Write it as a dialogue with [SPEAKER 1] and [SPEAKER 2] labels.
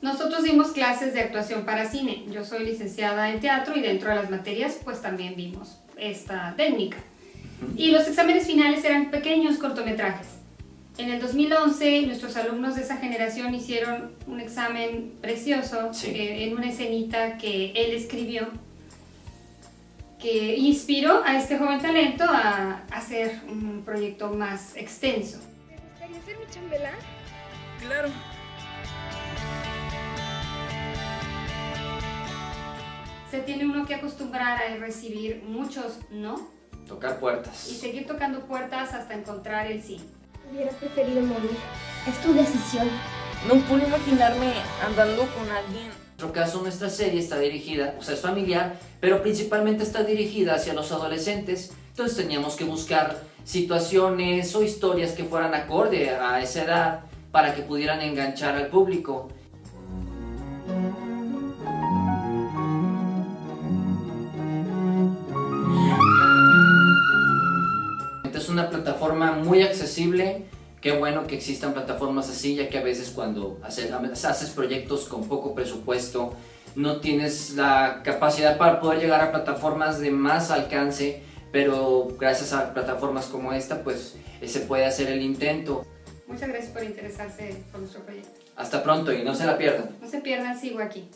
[SPEAKER 1] Nosotros dimos clases de actuación para cine. Yo soy licenciada en teatro y dentro de las materias pues también vimos esta técnica. Y los exámenes finales eran pequeños cortometrajes. En el 2011 nuestros alumnos de esa generación hicieron un examen precioso
[SPEAKER 2] Sí.
[SPEAKER 1] eh, en una escenita que él escribió que inspiró a este joven talento a hacer un proyecto más extenso.
[SPEAKER 3] ¿Te gustaría ser mi chambelán?
[SPEAKER 4] Claro.
[SPEAKER 1] Se tiene uno que acostumbrar a recibir muchos no
[SPEAKER 2] Tocar
[SPEAKER 1] y
[SPEAKER 2] puertas.
[SPEAKER 1] seguir tocando puertas hasta encontrar el sí.
[SPEAKER 3] Hubieras preferido morir. Es tu decisión.
[SPEAKER 4] No puedo imaginarme andando con alguien.
[SPEAKER 2] En nuestro caso, nuestra serie está dirigida, o sea, es familiar, pero principalmente está dirigida hacia los adolescentes. Entonces teníamos que buscar situaciones o historias que fueran acorde a esa edad para que pudieran enganchar al público. Es una plataforma muy accesible. Qué bueno que existan plataformas así, ya que a veces cuando haces, haces proyectos con poco presupuesto, no tienes la capacidad para poder llegar a plataformas de más alcance, pero gracias a plataformas como esta, pues se puede hacer el intento.
[SPEAKER 1] Muchas gracias por interesarse por nuestro proyecto.
[SPEAKER 2] Hasta pronto y no se la pierdan.
[SPEAKER 1] No se pierdan, sigo aquí.